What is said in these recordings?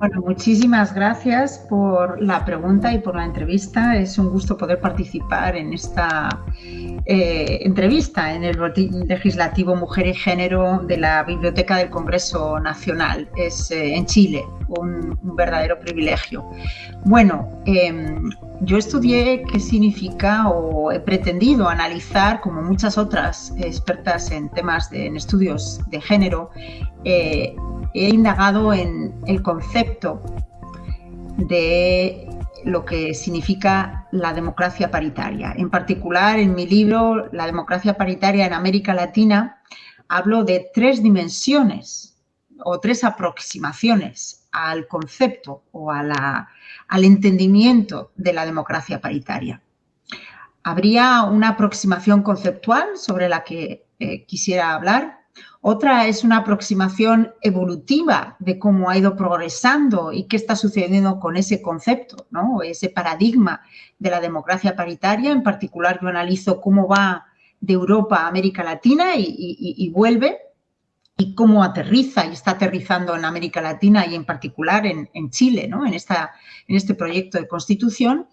Bueno, muchísimas gracias por la pregunta y por la entrevista. Es un gusto poder participar en esta eh, entrevista en el Boletín Legislativo Mujer y Género de la Biblioteca del Congreso Nacional. Es eh, en Chile, un, verdadero privilegio. Bueno, em, yo estudié qué significa o he pretendido analizar, como muchas otras expertas en temas de estudios de género, eh, he indagado en el concepto de lo que significa la democracia paritaria. En particular, en mi libro, La democracia paritaria en América Latina, hablo de tres dimensiones o tres aproximaciones al concepto o al entendimiento de la democracia paritaria. Habría una aproximación conceptual sobre la que eh, quisiera hablar, otra es una aproximación evolutiva de cómo ha ido progresando y qué está sucediendo con ese concepto, ¿no? ese paradigma de la democracia paritaria. En particular, yo analizo cómo va de Europa a América Latina y, vuelve y cómo aterriza y está aterrizando en América Latina y en particular en, Chile, ¿no? en, esta, en este proyecto de constitución.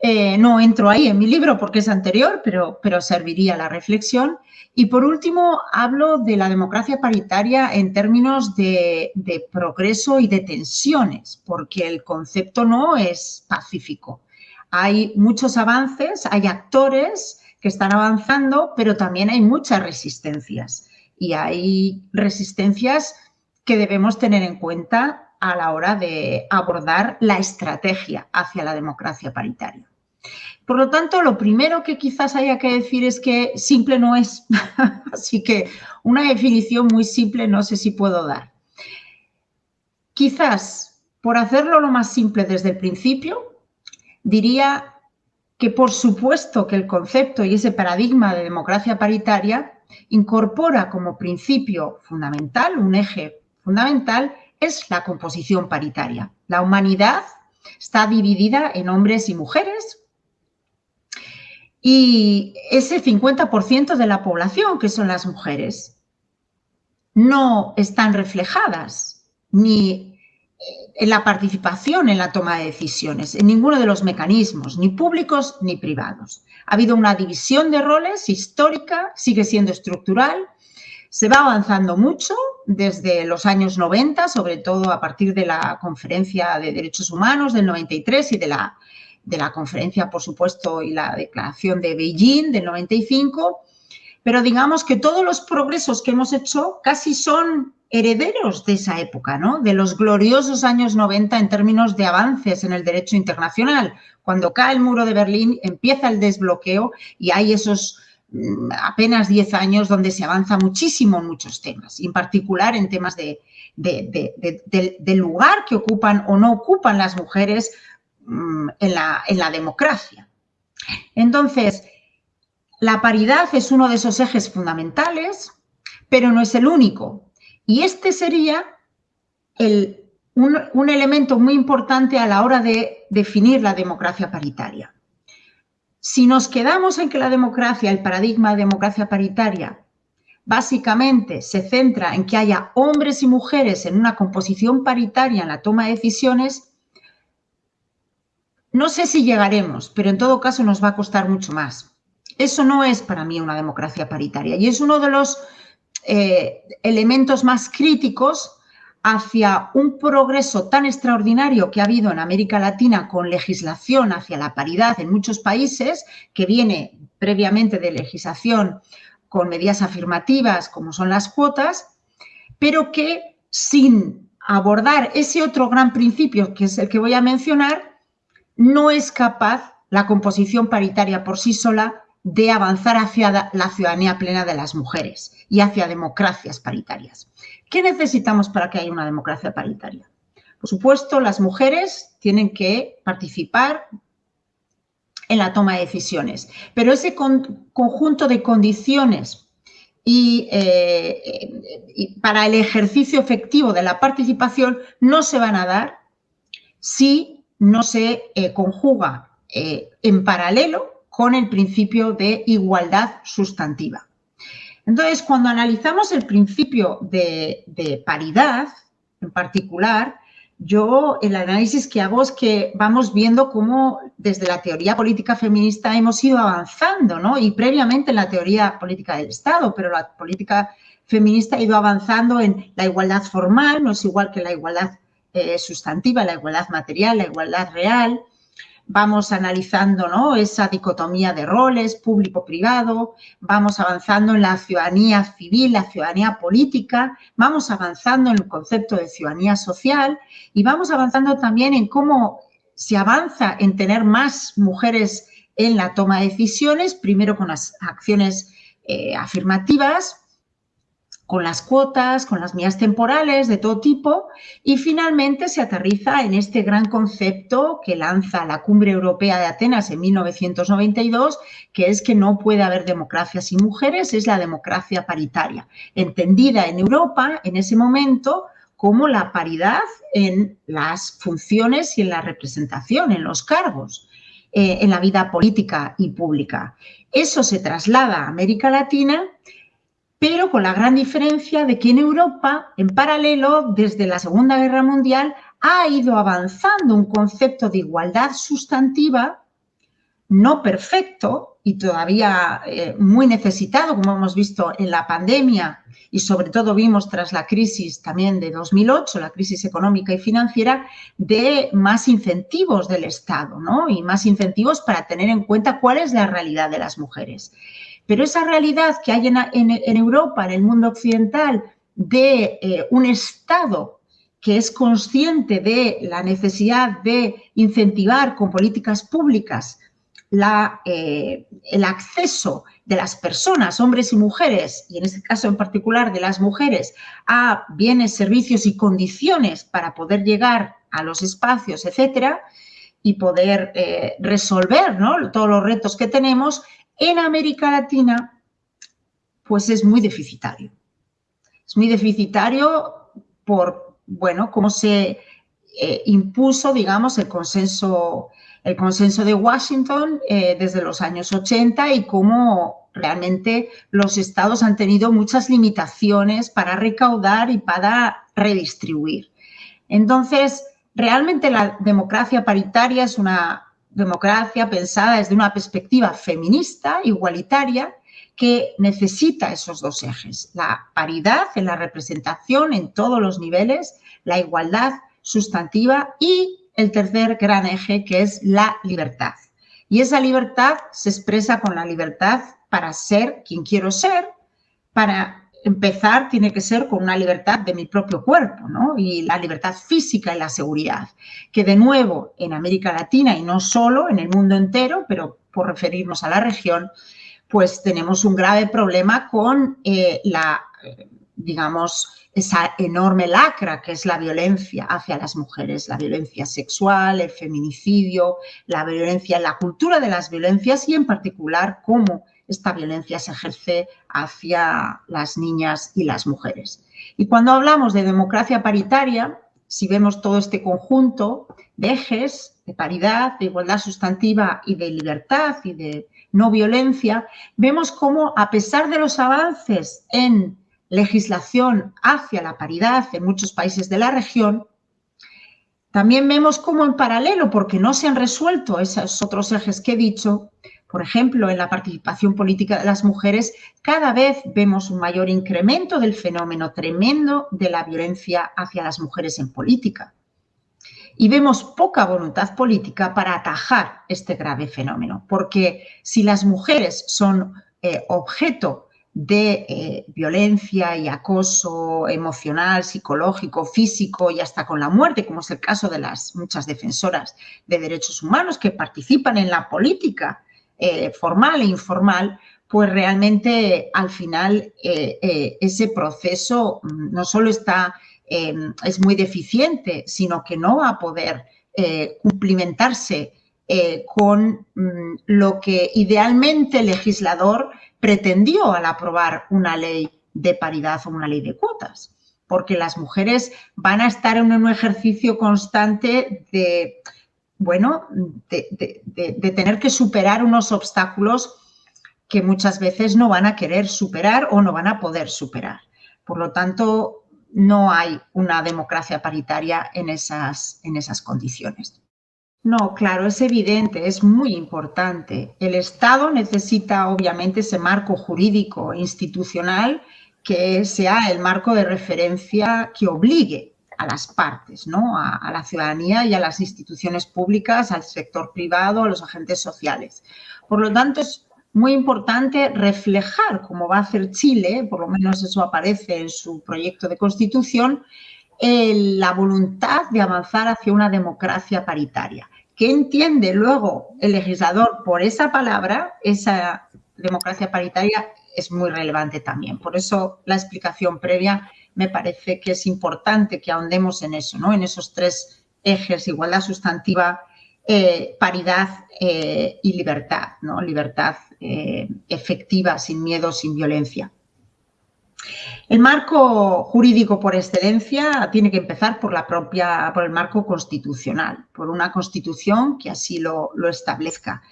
Eh, no entro ahí en mi libro porque es anterior, pero, pero serviría la reflexión. Y por último, hablo de la democracia paritaria en términos de, progreso y de tensiones, porque el concepto no es pacífico. Hay muchos avances, hay actores que están avanzando, pero también hay muchas resistencias. Y hay resistencias que debemos tener en cuenta a la hora de abordar la estrategia hacia la democracia paritaria. Por lo tanto, lo primero que quizás haya que decir es que simple no es. Así que una definición muy simple no sé si puedo dar. Quizás, por hacerlo lo más simple desde el principio, diría que por supuesto que el concepto y ese paradigma de democracia paritaria incorpora como principio fundamental, un eje fundamental, es la composición paritaria. La humanidad está dividida en hombres y mujeres, y ese 50% de la población, que son las mujeres, no están reflejadas ni en la participación en la toma de decisiones, en ninguno de los mecanismos, ni públicos ni privados. Ha habido una división de roles histórica, sigue siendo estructural, se va avanzando mucho desde los años 90, sobre todo a partir de la Conferencia de Derechos Humanos del 93 y de la de la conferencia, por supuesto, y la declaración de Beijing del 95, pero digamos que todos los progresos que hemos hecho casi son herederos de esa época, ¿no? De los gloriosos años 90 en términos de avances en el derecho internacional. Cuando cae el muro de Berlín, empieza el desbloqueo y hay esos apenas 10 años donde se avanza muchísimo en muchos temas, en particular en temas de, del lugar que ocupan o no ocupan las mujeres Mm, en la, democracia. Entonces, la paridad es uno de esos ejes fundamentales, pero no es el único. Y este sería un, un, elemento muy importante a la hora de definir la democracia paritaria. Si nos quedamos en que la democracia, el paradigma de democracia paritaria, básicamente se centra en que haya hombres y mujeres en una composición paritaria en la toma de decisiones, no sé si llegaremos, pero en todo caso nos va a costar mucho más. Eso no es para mí una democracia paritaria y es uno de los eh, elementos más críticos hacia un progreso tan extraordinario que ha habido en América Latina con legislación hacia la paridad en muchos países, que viene previamente de legislación con medidas afirmativas como son las cuotas, pero que sin abordar ese otro gran principio, que es el que voy a mencionar, no es capaz la composición paritaria por sí sola de avanzar hacia la ciudadanía plena de las mujeres y hacia democracias paritarias. ¿Qué necesitamos para que haya una democracia paritaria? Por supuesto, las mujeres tienen que participar en la toma de decisiones, pero ese conjunto de condiciones eh, y, para el ejercicio efectivo de la participación no se van a dar si no se eh, conjuga eh, en paralelo con el principio de igualdad sustantiva. Entonces, cuando analizamos el principio de, paridad, en particular, yo el análisis que hago es que vamos viendo cómo desde la teoría política feminista hemos ido avanzando, ¿no? Y previamente en la teoría política del Estado, pero la política feminista ha ido avanzando en la igualdad formal, no es igual que la igualdad eh, sustantiva, la igualdad material, la igualdad real, vamos analizando ¿no? esa dicotomía de roles público-privado, vamos avanzando en la ciudadanía civil, la ciudadanía política, vamos avanzando en el concepto de ciudadanía social y vamos avanzando también en cómo se avanza en tener más mujeres en la toma de decisiones, primero con las acciones eh, afirmativas, con las cuotas, con las mías temporales de todo tipo y finalmente se aterriza en este gran concepto que lanza la Cumbre Europea de Atenas en 1992, que es que no puede haber democracia sin mujeres, es la democracia paritaria, entendida en Europa en ese momento como la paridad en las funciones y en la representación, en los cargos, eh, en la vida política y pública. Eso se traslada a América Latina pero con la gran diferencia de que en Europa, en paralelo, desde la Segunda Guerra Mundial, ha ido avanzando un concepto de igualdad sustantiva, no perfecto y todavía eh, muy necesitado, como hemos visto en la pandemia y sobre todo vimos tras la crisis también de 2008, la crisis económica y financiera, de más incentivos del Estado ¿no? y más incentivos para tener en cuenta cuál es la realidad de las mujeres. Pero esa realidad que hay en, Europa, en el mundo occidental, de eh, un Estado que es consciente de la necesidad de incentivar con políticas públicas eh, el acceso de las personas, hombres y mujeres, y en este caso en particular de las mujeres, a bienes, servicios y condiciones para poder llegar a los espacios, etcétera, y poder eh, resolver todos los retos que tenemos, en América Latina, pues es muy deficitario. Es muy deficitario por, bueno, cómo se eh, impuso, digamos, el consenso, el consenso de Washington eh, desde los años 80 y cómo realmente los estados han tenido muchas limitaciones para recaudar y para redistribuir. Entonces, realmente la democracia paritaria es una democracia pensada desde una perspectiva feminista, igualitaria, que necesita esos dos ejes, la paridad en la representación en todos los niveles, la igualdad sustantiva y el tercer gran eje que es la libertad. Y esa libertad se expresa con la libertad para ser quien quiero ser, para empezar tiene que ser con una libertad de mi propio cuerpo, ¿no? Y la libertad física y la seguridad, que de nuevo en América Latina y no solo, en el mundo entero, pero por referirnos a la región, pues tenemos un grave problema con eh, la, digamos, esa enorme lacra que es la violencia hacia las mujeres, la violencia sexual, el feminicidio, la violencia, la cultura de las violencias y en particular cómo esta violencia se ejerce hacia las niñas y las mujeres. Y cuando hablamos de democracia paritaria, si vemos todo este conjunto de ejes de paridad, de igualdad sustantiva y de libertad y de no violencia, vemos cómo a pesar de los avances en legislación hacia la paridad en muchos países de la región, también vemos cómo en paralelo, porque no se han resuelto esos otros ejes que he dicho, por ejemplo, en la participación política de las mujeres, cada vez vemos un mayor incremento del fenómeno tremendo de la violencia hacia las mujeres en política. Y vemos poca voluntad política para atajar este grave fenómeno, porque si las mujeres son eh, objeto de eh, violencia y acoso emocional, psicológico, físico y hasta con la muerte, como es el caso de las muchas defensoras de derechos humanos que participan en la política eh, formal e informal, pues realmente al final eh, eh, ese proceso mm, no solo está, em, es muy deficiente, sino que no va a poder cumplimentarse con mm, lo que idealmente el legislador pretendió al aprobar una ley de paridad o una ley de cuotas, porque las mujeres van a estar en un ejercicio constante de bueno, de, tener que superar unos obstáculos que muchas veces no van a querer superar o no van a poder superar. Por lo tanto, no hay una democracia paritaria en esas, en esas condiciones. No, claro, es evidente, es muy importante. El Estado necesita obviamente ese marco jurídico institucional que sea el marco de referencia que obligue a las partes, ¿no? a, la ciudadanía y a las instituciones públicas, al sector privado, a los agentes sociales. Por lo tanto, es muy importante reflejar, como va a hacer Chile, por lo menos eso aparece en su proyecto de constitución, la voluntad de avanzar hacia una democracia paritaria. ¿Qué entiende luego el legislador por esa palabra? Esa democracia paritaria es muy relevante también. Por eso la explicación previa me parece que es importante que ahondemos en eso, ¿no? en esos tres ejes, igualdad sustantiva, eh, paridad eh, y libertad, ¿no? libertad eh, efectiva, sin miedo, sin violencia. El marco jurídico por excelencia tiene que empezar por, la propia, por el marco constitucional, por una constitución que así lo, establezca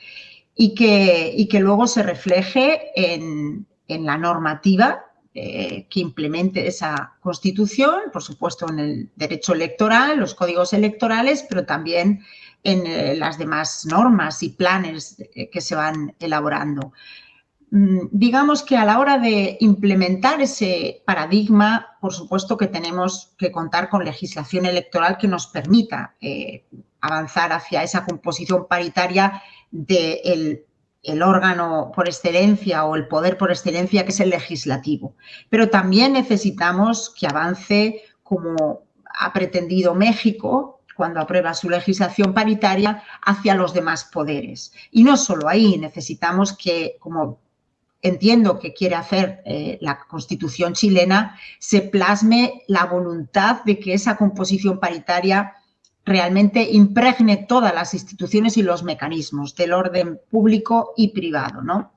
y que, y que, luego se refleje en, la normativa eh, que implemente esa constitución, por supuesto en el derecho electoral, los códigos electorales, pero también en eh, las demás normas y planes que se van elaborando. Mm, digamos que a la hora de implementar ese paradigma, por supuesto que tenemos que contar con legislación electoral que nos permita eh, avanzar hacia esa composición paritaria del el órgano por excelencia o el poder por excelencia que es el legislativo. Pero también necesitamos que avance como ha pretendido México cuando aprueba su legislación paritaria hacia los demás poderes. Y no solo ahí, necesitamos que, como entiendo que quiere hacer eh, la Constitución chilena, se plasme la voluntad de que esa composición paritaria realmente impregne todas las instituciones y los mecanismos del orden público y privado, ¿no?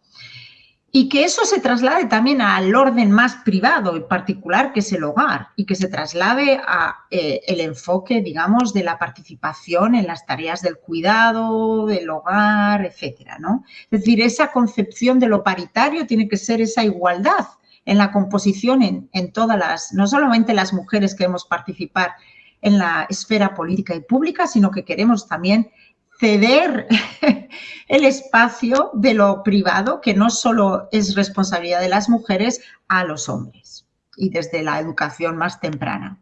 y que eso se traslade también al orden más privado y particular que es el hogar y que se traslade a eh, el enfoque, digamos, de la participación en las tareas del cuidado, del hogar, etcétera, ¿no? Es decir, esa concepción de lo paritario tiene que ser esa igualdad en la composición en, en todas las, no solamente las mujeres queremos participar en la esfera política y pública, sino que queremos también ceder el espacio de lo privado, que no solo es responsabilidad de las mujeres, a los hombres y desde la educación más temprana.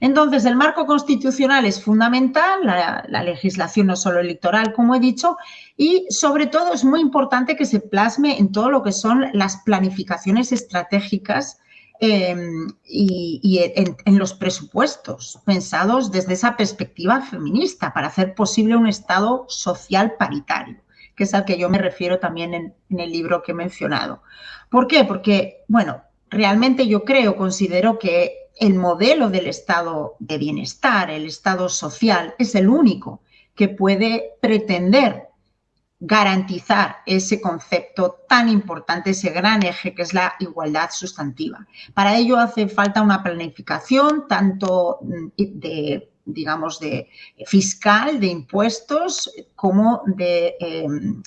Entonces, el marco constitucional es fundamental, la, la, legislación no solo electoral, como he dicho, y sobre todo es muy importante que se plasme en todo lo que son las planificaciones estratégicas Em, y, en, los presupuestos pensados desde esa perspectiva feminista para hacer posible un Estado social paritario, que es al que yo me refiero también en, en el libro que he mencionado. ¿Por qué? Porque, bueno, realmente yo creo, considero que el modelo del Estado de bienestar, el Estado social, es el único que puede pretender garantizar ese concepto tan importante, ese gran eje que es la igualdad sustantiva. Para ello hace falta una planificación tanto mm, de digamos, de fiscal, de impuestos, como de, em,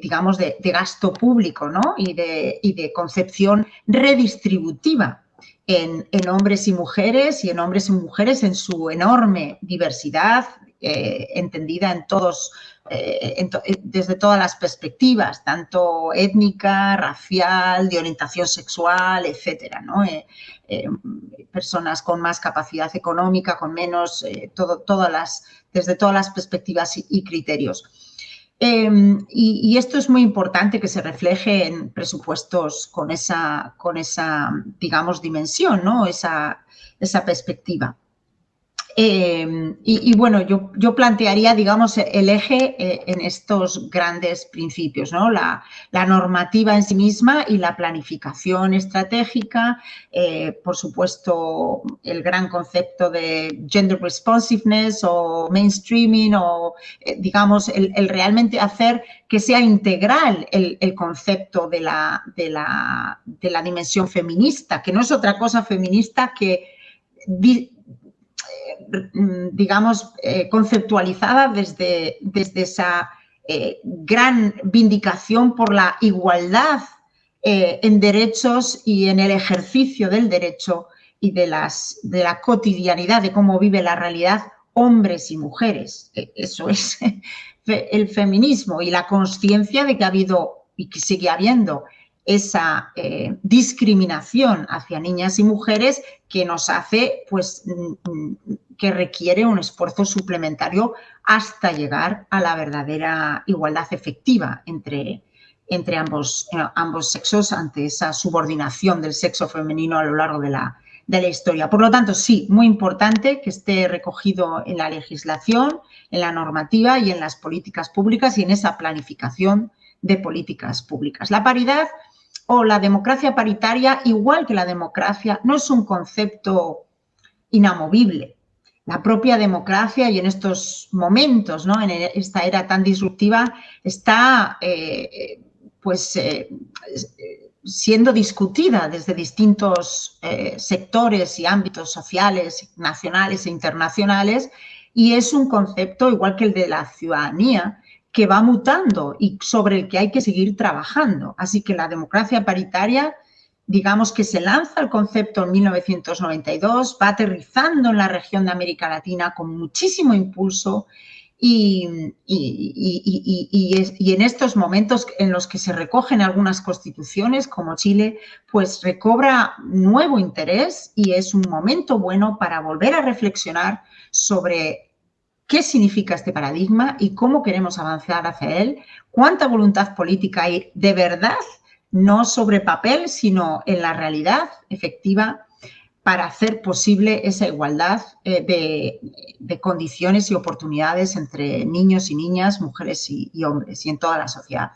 digamos, de, gasto público ¿no? y, de, concepción redistributiva en, hombres y mujeres y en hombres y mujeres en su enorme diversidad, eh, entendida en todos eh, eh, desde todas las perspectivas, tanto étnica, racial, de orientación sexual, etcétera, eh, personas con más capacidad económica, con menos, todas las, desde todas las perspectivas y, criterios. Em, y, esto es muy importante que se refleje en presupuestos con esa, con esa digamos, dimensión, ¿no? esa, esa perspectiva. Em, y, bueno, yo, yo, plantearía, digamos, el eje eh, en estos grandes principios, ¿no? La, normativa en sí misma y la planificación estratégica, eh, por supuesto, el gran concepto de gender responsiveness o mainstreaming o, eh, digamos, el, realmente hacer que sea integral el, concepto de la, de, la, de la dimensión feminista, que no es otra cosa feminista que digamos, eh, conceptualizada desde, desde esa eh, gran vindicación por la igualdad eh, en derechos y en el ejercicio del derecho y de, las, de la cotidianidad, de cómo vive la realidad hombres y mujeres. E, eso es el feminismo y la conciencia de que ha habido y que sigue habiendo esa eh, discriminación hacia niñas y mujeres que nos hace, pues, mm, que requiere un esfuerzo suplementario hasta llegar a la verdadera igualdad efectiva entre, entre ambos, eh, ambos sexos ante esa subordinación del sexo femenino a lo largo de la, de la historia. Por lo tanto, sí, muy importante que esté recogido en la legislación, en la normativa y en las políticas públicas y en esa planificación de políticas públicas. La paridad o la democracia paritaria, igual que la democracia, no es un concepto inamovible. La propia democracia y en estos momentos, ¿no? en esta era tan disruptiva, está eh, pues, eh, siendo discutida desde distintos eh, sectores y ámbitos sociales, nacionales e internacionales, y es un concepto igual que el de la ciudadanía, que va mutando y sobre el que hay que seguir trabajando. Así que la democracia paritaria, digamos que se lanza el concepto en 1992, va aterrizando en la región de América Latina con muchísimo impulso y, y, en estos momentos en los que se recogen algunas constituciones, como Chile, pues recobra nuevo interés y es un momento bueno para volver a reflexionar sobre qué significa este paradigma y cómo queremos avanzar hacia él, cuánta voluntad política hay de verdad, no sobre papel, sino en la realidad efectiva para hacer posible esa igualdad eh, de, condiciones y oportunidades entre niños y niñas, mujeres y, y hombres y en toda la sociedad.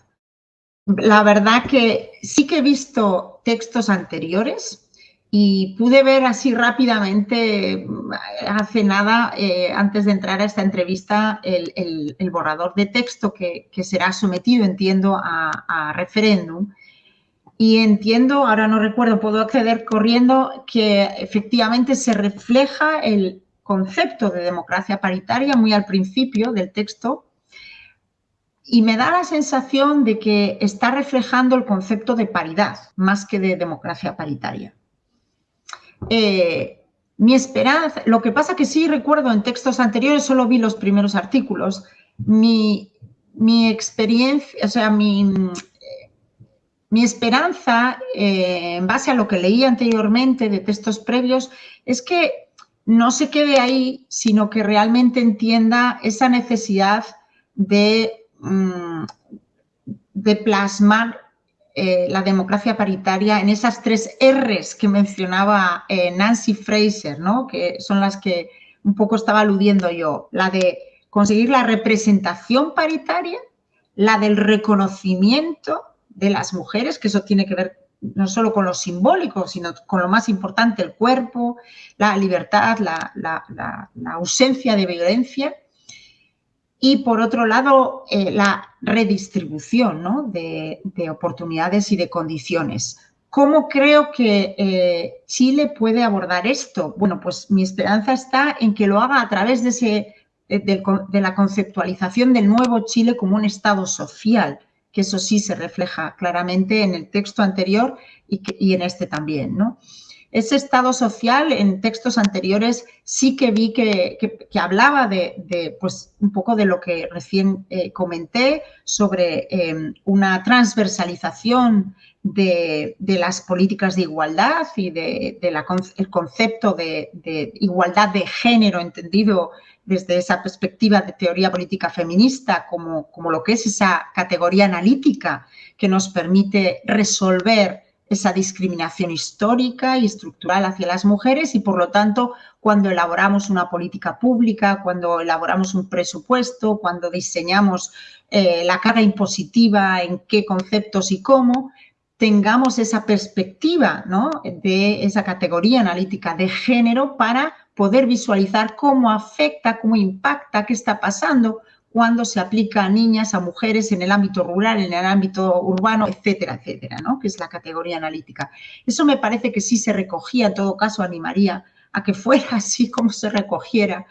La verdad que sí que he visto textos anteriores y pude ver así rápidamente, hace nada, eh, antes de entrar a esta entrevista, el, borrador de texto que, será sometido, entiendo, a, referéndum. Y entiendo, ahora no recuerdo, puedo acceder corriendo, que efectivamente se refleja el concepto de democracia paritaria muy al principio del texto, y me da la sensación de que está reflejando el concepto de paridad más que de democracia paritaria. Eh, mi esperanza, lo que pasa que sí recuerdo en textos anteriores, solo vi los primeros artículos, mi, experiencia, o sea, mi, mi esperanza, eh, en base a lo que leí anteriormente de textos previos, es que no se quede ahí, sino que realmente entienda esa necesidad de, mm, de plasmar eh, la democracia paritaria en esas tres R's que mencionaba eh, Nancy Fraser, ¿no? que son las que un poco estaba aludiendo yo. La de conseguir la representación paritaria, la del reconocimiento de las mujeres, que eso tiene que ver no solo con lo simbólico, sino con lo más importante, el cuerpo, la libertad, la ausencia de violencia y por otro lado eh, la redistribución de, oportunidades y de condiciones. ¿Cómo creo que eh, Chile puede abordar esto? Bueno, pues mi esperanza está en que lo haga a través de, ese, de, la conceptualización del nuevo Chile como un Estado social, que eso sí se refleja claramente en el texto anterior y, y en este también. ¿no? Ese estado social en textos anteriores sí que vi que, hablaba de, pues, un poco de lo que recién eh, comenté sobre em, una transversalización de, las políticas de igualdad y del de, concepto de, igualdad de género entendido desde esa perspectiva de teoría política feminista como, como lo que es esa categoría analítica que nos permite resolver esa discriminación histórica y estructural hacia las mujeres y, por lo tanto, cuando elaboramos una política pública, cuando elaboramos un presupuesto, cuando diseñamos eh, la carga impositiva, en qué conceptos y cómo, tengamos esa perspectiva de esa categoría analítica de género para poder visualizar cómo afecta, cómo impacta, qué está pasando cuando se aplica a niñas, a mujeres en el ámbito rural, en el ámbito urbano, etcétera, etcétera, ¿no? que es la categoría analítica. Eso me parece que sí se recogía, en todo caso animaría a que fuera así como se recogiera.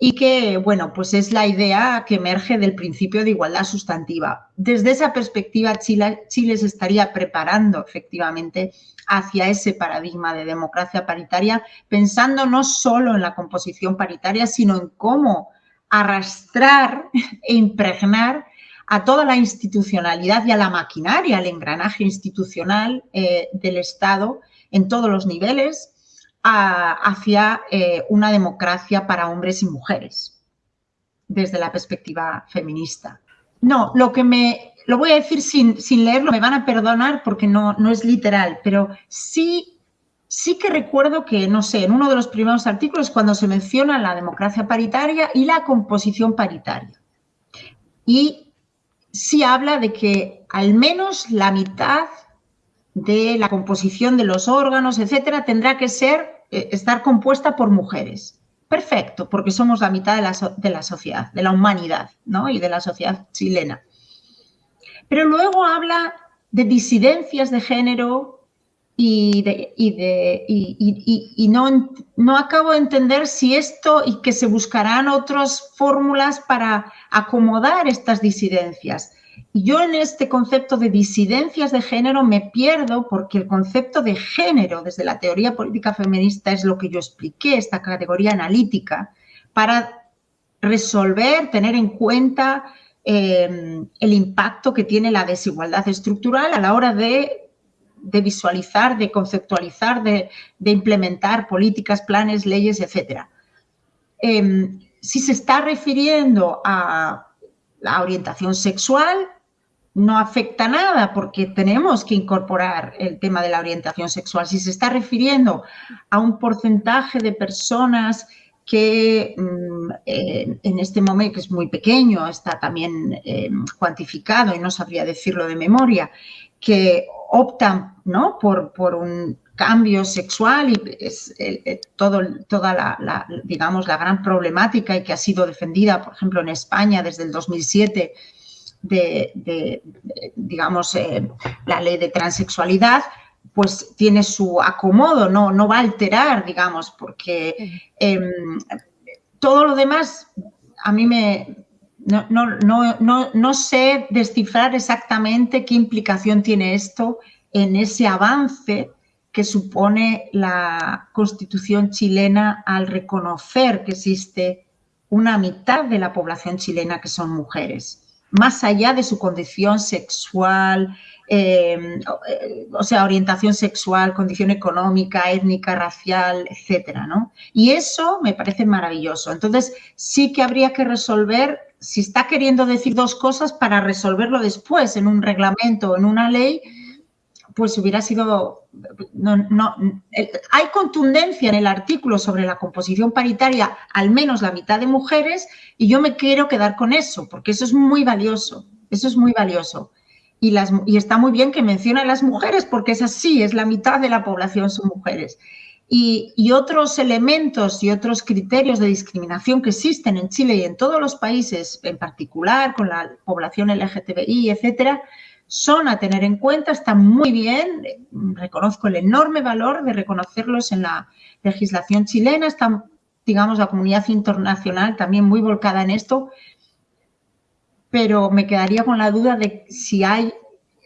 y que, bueno, pues es la idea que emerge del principio de igualdad sustantiva. Desde esa perspectiva, Chile, Chile se estaría preparando efectivamente hacia ese paradigma de democracia paritaria, pensando no solo en la composición paritaria, sino en cómo arrastrar e impregnar a toda la institucionalidad y a la maquinaria, al engranaje institucional eh, del Estado en todos los niveles, hacia eh, una democracia para hombres y mujeres, desde la perspectiva feminista. No, lo que me, lo voy a decir sin, sin leerlo, me van a perdonar porque no, no es literal, pero sí, sí que recuerdo que, no sé, en uno de los primeros artículos cuando se menciona la democracia paritaria y la composición paritaria. Y sí habla de que al menos la mitad de la composición de los órganos, etcétera, tendrá que ser, eh, estar compuesta por mujeres. Perfecto, porque somos la mitad de la, de la sociedad, de la humanidad ¿no? y de la sociedad chilena. Pero luego habla de disidencias de género y, y, y, y no, no acabo de entender si esto y que se buscarán otras fórmulas para acomodar estas disidencias. Y yo en este concepto de disidencias de género me pierdo porque el concepto de género desde la teoría política feminista es lo que yo expliqué, esta categoría analítica, para resolver, tener en cuenta eh, el impacto que tiene la desigualdad estructural a la hora de, visualizar, de conceptualizar, de, implementar políticas, planes, leyes, etc. Em, si se está refiriendo a la orientación sexual, no afecta nada porque tenemos que incorporar el tema de la orientación sexual. Si se está refiriendo a un porcentaje de personas que mm, en este momento, es muy pequeño, está también eh, cuantificado y no sabría decirlo de memoria, que optan ¿no? por, por un cambio sexual y es todo, toda la, digamos, la gran problemática y que ha sido defendida, por ejemplo, en España desde el 2007 de, digamos, eh, la ley de transexualidad, pues tiene su acomodo, no, no va a alterar, digamos, porque em, todo lo demás a mí me... No, no, no, no, sé descifrar exactamente qué implicación tiene esto en ese avance que supone la constitución chilena al reconocer que existe una mitad de la población chilena que son mujeres más allá de su condición sexual, eh, o sea, orientación sexual, condición económica, étnica, racial, etcétera, ¿no? Y eso me parece maravilloso. Entonces, sí que habría que resolver, si está queriendo decir dos cosas, para resolverlo después en un reglamento o en una ley, pues hubiera sido... No, no, hay contundencia en el artículo sobre la composición paritaria, al menos la mitad de mujeres, y yo me quiero quedar con eso, porque eso es muy valioso, eso es muy valioso. Y, las, y está muy bien que mencione a las mujeres, porque es así, es la mitad de la población son mujeres. Y, otros elementos y otros criterios de discriminación que existen en Chile y en todos los países, en particular con la población LGTBI, etcétera, son a tener en cuenta, están muy bien, reconozco el enorme valor de reconocerlos en la legislación chilena, está, digamos, la comunidad internacional también muy volcada en esto, pero me quedaría con la duda de si hay,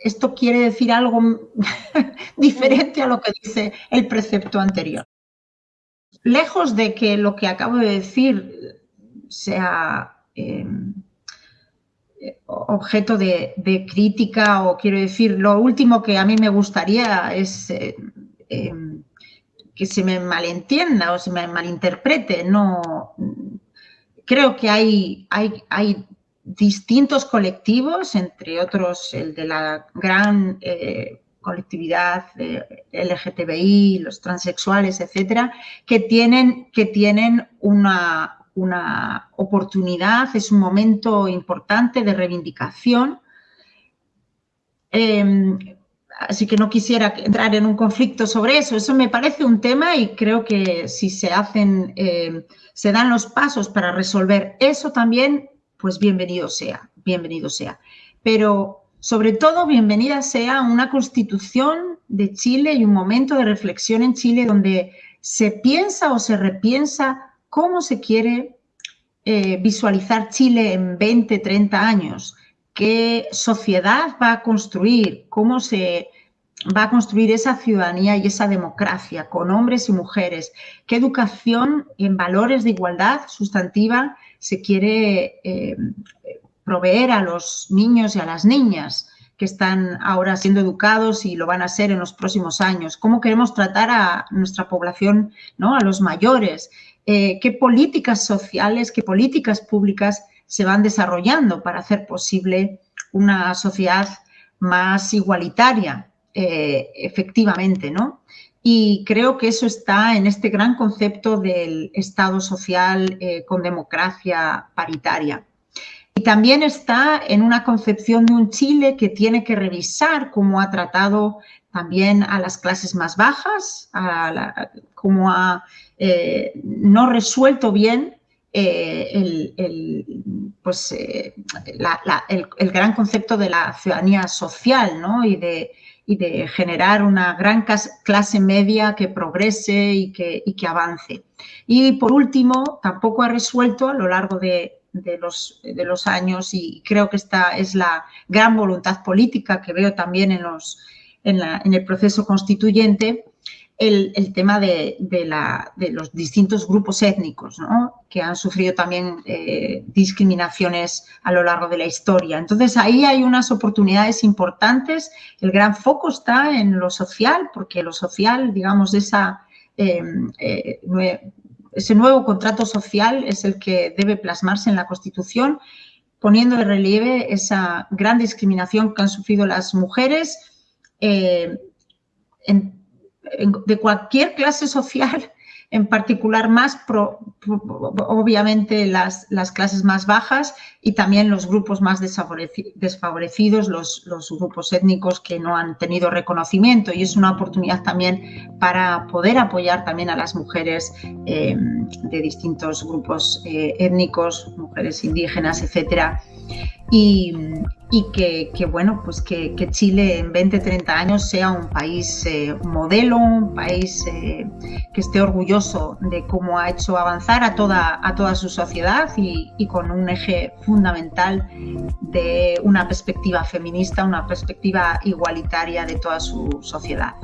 esto quiere decir algo diferente a lo que dice el precepto anterior. Lejos de que lo que acabo de decir sea... Eh, objeto de, crítica o quiero decir, lo último que a mí me gustaría es eh, em, que se me malentienda o se me malinterprete. No, creo que hay, hay, hay distintos colectivos, entre otros el de la gran eh, colectividad LGTBI, los transexuales, etcétera, que tienen, que tienen una, una oportunidad, es un momento importante de reivindicación. Em, así que no quisiera entrar en un conflicto sobre eso. Eso me parece un tema y creo que si se hacen, em, se dan los pasos para resolver eso también, pues bienvenido sea, bienvenido sea. Pero sobre todo, bienvenida sea una constitución de Chile y un momento de reflexión en Chile donde se piensa o se repiensa cómo se quiere eh, visualizar Chile en 20, 30 años, qué sociedad va a construir, cómo se va a construir esa ciudadanía y esa democracia con hombres y mujeres, qué educación en valores de igualdad sustantiva se quiere eh, proveer a los niños y a las niñas que están ahora siendo educados y lo van a ser en los próximos años, cómo queremos tratar a nuestra población, ¿no? a los mayores, eh, qué políticas sociales, qué políticas públicas se van desarrollando para hacer posible una sociedad más igualitaria, eh, efectivamente, ¿no? Y creo que eso está en este gran concepto del Estado social eh, con democracia paritaria. Y también está en una concepción de un Chile que tiene que revisar cómo ha tratado también a las clases más bajas, a cómo ha eh, no resuelto bien el, pues, el, gran concepto de la ciudadanía social ¿no? y, de, y, de, generar una gran clase media que progrese y que, avance. Y por último, tampoco ha resuelto a lo largo de, los, años y creo que esta es la gran voluntad política que veo también en el proceso constituyente, el, tema de, la, de, los distintos grupos étnicos que han sufrido también eh, discriminaciones a lo largo de la historia. Entonces, ahí hay unas oportunidades importantes. El gran foco está en lo social, porque lo social, digamos, eh, eh, ese nuevo contrato social es el que debe plasmarse en la Constitución, poniendo de relieve esa gran discriminación que han sufrido las mujeres eh, de cualquier clase social en particular más, obviamente, las, las, clases más bajas y también los grupos más desfavorecidos, los, los, grupos étnicos que no han tenido reconocimiento. Y es una oportunidad también para poder apoyar también a las mujeres eh, de distintos grupos eh, étnicos, mujeres indígenas, etcétera, y, que, bueno, pues que, Chile en 20, 30 años sea un país eh, modelo, un país eh, que esté orgulloso de cómo ha hecho avanzar a toda, a toda su sociedad y, con un eje fundamental de una perspectiva feminista, una perspectiva igualitaria de toda su sociedad.